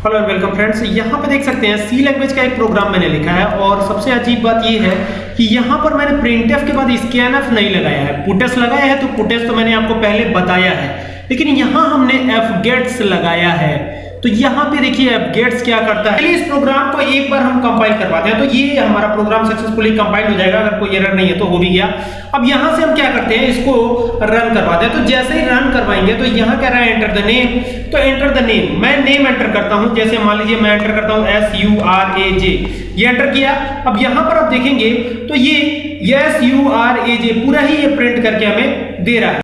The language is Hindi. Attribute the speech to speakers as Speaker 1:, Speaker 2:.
Speaker 1: हेलो एंड वेलकम फ्रेंड्स यहाँ पे देख सकते हैं सी लैंग्वेज का एक प्रोग्राम मैंने लिखा है और सबसे अजीब बात ये है कि यहाँ पर मैंने प्रिंटफ के बाद स्कैनफ नहीं लगाया है। पुटेस लगाया है तो पुटेस तो मैंने आपको पहले बताया है। लेकिन यहाँ हमने एफ़ गेट्स लगाया है। तो यहाँ पे देखिए अब गेट्स क्या करता है। इस प्रोग्राम को एक बार हम कंपाइल करवाते हैं तो ये हमारा प्रोग्राम सक्सेसफुली कंपाइल हो जाएगा, अगर कोई एरर नहीं है तो हो भी गया। अब यहाँ से हम क्या करते हैं, इसको रन करवाते हैं। तो जैसे ही रन करवाएँगे तो यहाँ कह रहा है एंटर द नेम तो एंटर द नेम मैं नेम एंटर करता हूँ। जैसे मान लीजिए मैं एंटर करता हूँ S U R A J ये एंटर किया। अब यहाँ पर आप देखेंगे तो ये S U R A J पूरा ही ये प्रिंट करके हमें दे रहा है।